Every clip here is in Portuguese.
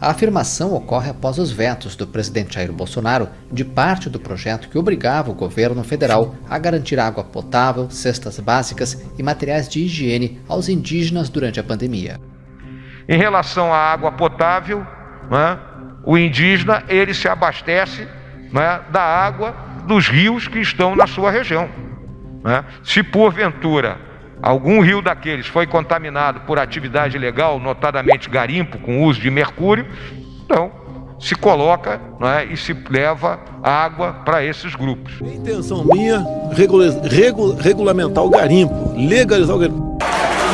A afirmação ocorre após os vetos do presidente Jair Bolsonaro de parte do projeto que obrigava o governo federal a garantir água potável, cestas básicas e materiais de higiene aos indígenas durante a pandemia. Em relação à água potável, né, o indígena ele se abastece né, da água dos rios que estão na sua região. Né? Se porventura algum rio daqueles foi contaminado por atividade ilegal, notadamente garimpo com uso de mercúrio, então se coloca né, e se leva água para esses grupos. A intenção minha regula regula regulamentar o garimpo, legalizar o garimpo.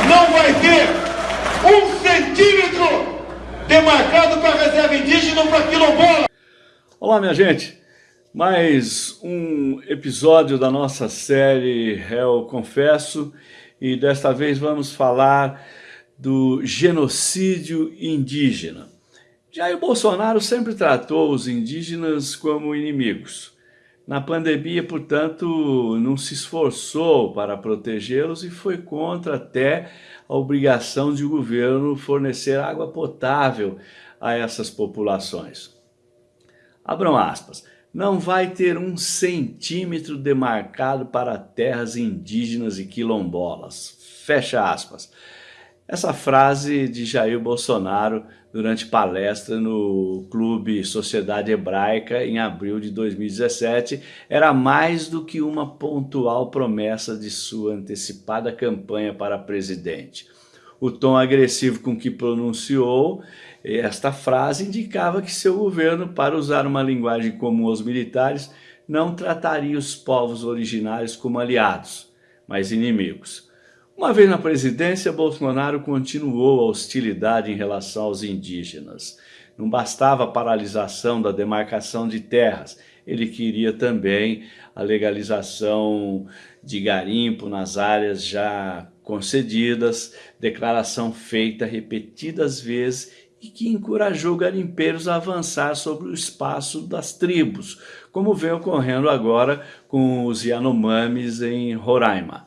Não vai ter um centímetro demarcado para reserva indígena ou para quilombola. Olá, minha gente. Mais um episódio da nossa série Réu Confesso e desta vez vamos falar do genocídio indígena. Jair Bolsonaro sempre tratou os indígenas como inimigos. Na pandemia, portanto, não se esforçou para protegê-los e foi contra até a obrigação de o governo fornecer água potável a essas populações. Abram aspas não vai ter um centímetro demarcado para terras indígenas e quilombolas. Fecha aspas. Essa frase de Jair Bolsonaro durante palestra no Clube Sociedade Hebraica em abril de 2017 era mais do que uma pontual promessa de sua antecipada campanha para presidente. O tom agressivo com que pronunciou esta frase indicava que seu governo, para usar uma linguagem comum aos militares, não trataria os povos originários como aliados, mas inimigos. Uma vez na presidência, Bolsonaro continuou a hostilidade em relação aos indígenas. Não bastava a paralisação da demarcação de terras, ele queria também a legalização de garimpo nas áreas já concedidas, declaração feita repetidas vezes e que encorajou garimpeiros a avançar sobre o espaço das tribos, como vem ocorrendo agora com os Yanomamis em Roraima.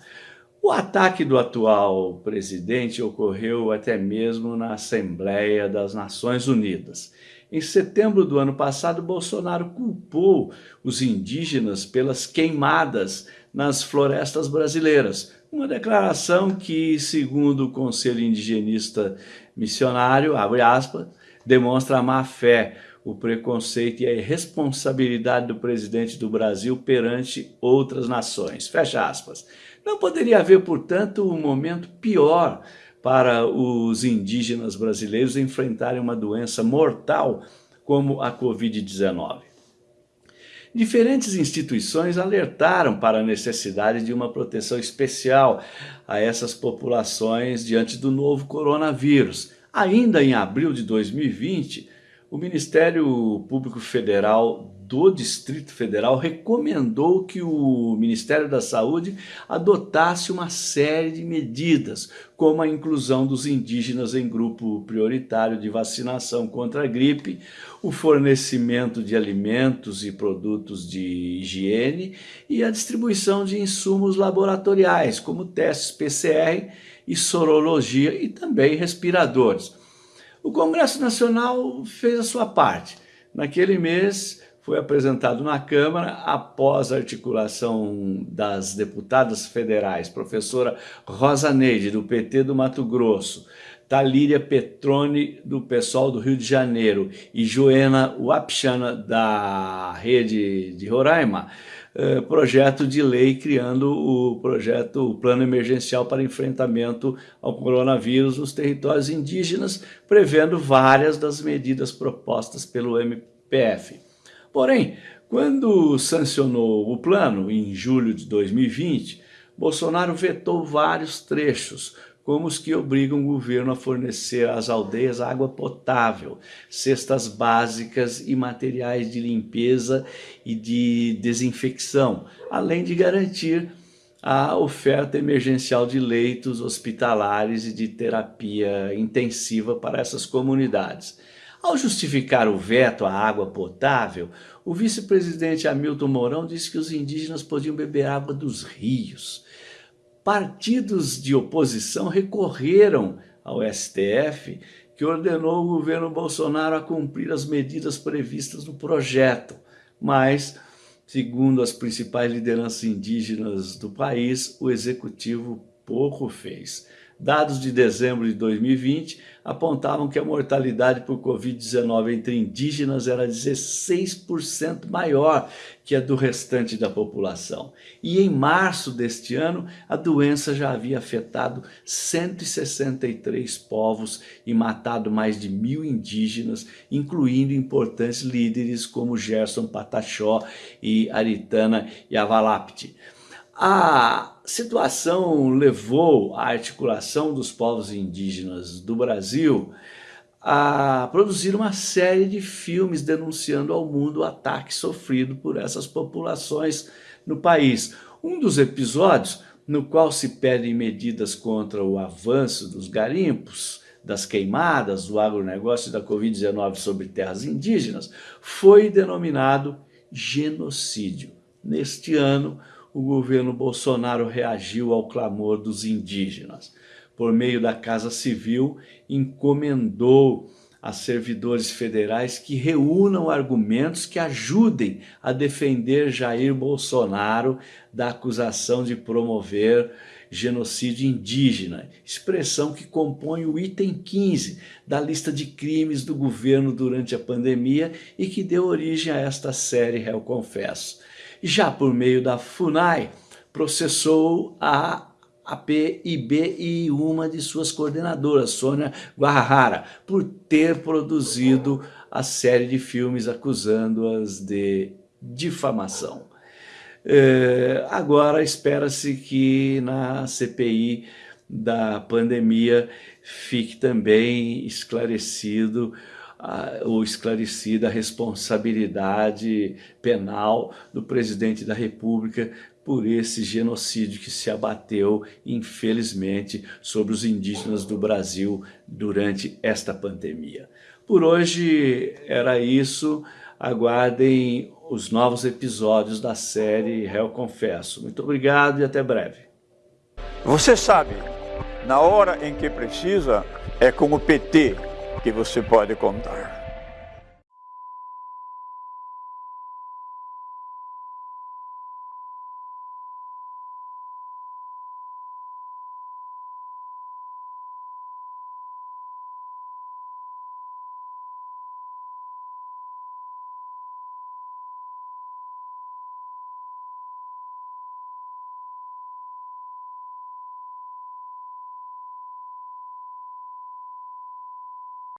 O ataque do atual presidente ocorreu até mesmo na Assembleia das Nações Unidas. Em setembro do ano passado, Bolsonaro culpou os indígenas pelas queimadas nas florestas brasileiras. Uma declaração que, segundo o Conselho Indigenista Missionário, abre aspas, demonstra a má fé, o preconceito e a irresponsabilidade do presidente do Brasil perante outras nações. Fecha aspas. Não poderia haver, portanto, um momento pior para os indígenas brasileiros enfrentarem uma doença mortal como a Covid-19. Diferentes instituições alertaram para a necessidade de uma proteção especial a essas populações diante do novo coronavírus. Ainda em abril de 2020, o Ministério Público Federal do Distrito Federal recomendou que o Ministério da Saúde adotasse uma série de medidas, como a inclusão dos indígenas em grupo prioritário de vacinação contra a gripe, o fornecimento de alimentos e produtos de higiene e a distribuição de insumos laboratoriais, como testes PCR e sorologia e também respiradores. O Congresso Nacional fez a sua parte. Naquele mês, foi apresentado na Câmara após a articulação das deputadas federais, professora Rosa Neide, do PT do Mato Grosso, Talíria Petrone, do PSOL do Rio de Janeiro, e Joena Wapchana, da Rede de Roraima, eh, projeto de lei criando o projeto o Plano Emergencial para Enfrentamento ao Coronavírus nos territórios indígenas, prevendo várias das medidas propostas pelo MPF. Porém, quando sancionou o plano, em julho de 2020, Bolsonaro vetou vários trechos, como os que obrigam o governo a fornecer às aldeias água potável, cestas básicas e materiais de limpeza e de desinfecção, além de garantir a oferta emergencial de leitos hospitalares e de terapia intensiva para essas comunidades. Ao justificar o veto à água potável, o vice-presidente Hamilton Mourão disse que os indígenas podiam beber água dos rios. Partidos de oposição recorreram ao STF, que ordenou o governo Bolsonaro a cumprir as medidas previstas no projeto, mas, segundo as principais lideranças indígenas do país, o executivo pouco fez. Dados de dezembro de 2020 apontavam que a mortalidade por Covid-19 entre indígenas era 16% maior que a do restante da população. E em março deste ano, a doença já havia afetado 163 povos e matado mais de mil indígenas, incluindo importantes líderes como Gerson Pataxó e Aritana Yavalapti. A situação levou a articulação dos povos indígenas do Brasil a produzir uma série de filmes denunciando ao mundo o ataque sofrido por essas populações no país. Um dos episódios no qual se pedem medidas contra o avanço dos garimpos, das queimadas, do agronegócio e da Covid-19 sobre terras indígenas, foi denominado genocídio. Neste ano, o governo Bolsonaro reagiu ao clamor dos indígenas. Por meio da Casa Civil, encomendou a servidores federais que reúnam argumentos que ajudem a defender Jair Bolsonaro da acusação de promover genocídio indígena, expressão que compõe o item 15 da lista de crimes do governo durante a pandemia e que deu origem a esta série Réu Confesso já por meio da FUNAI, processou a APIB e uma de suas coordenadoras, Sônia Guarrara, por ter produzido a série de filmes acusando-as de difamação. É, agora espera-se que na CPI da pandemia fique também esclarecido ou esclarecida a responsabilidade penal do presidente da República por esse genocídio que se abateu, infelizmente, sobre os indígenas do Brasil durante esta pandemia. Por hoje era isso. Aguardem os novos episódios da série Réu Confesso. Muito obrigado e até breve. Você sabe, na hora em que precisa, é com o PT que você pode contar.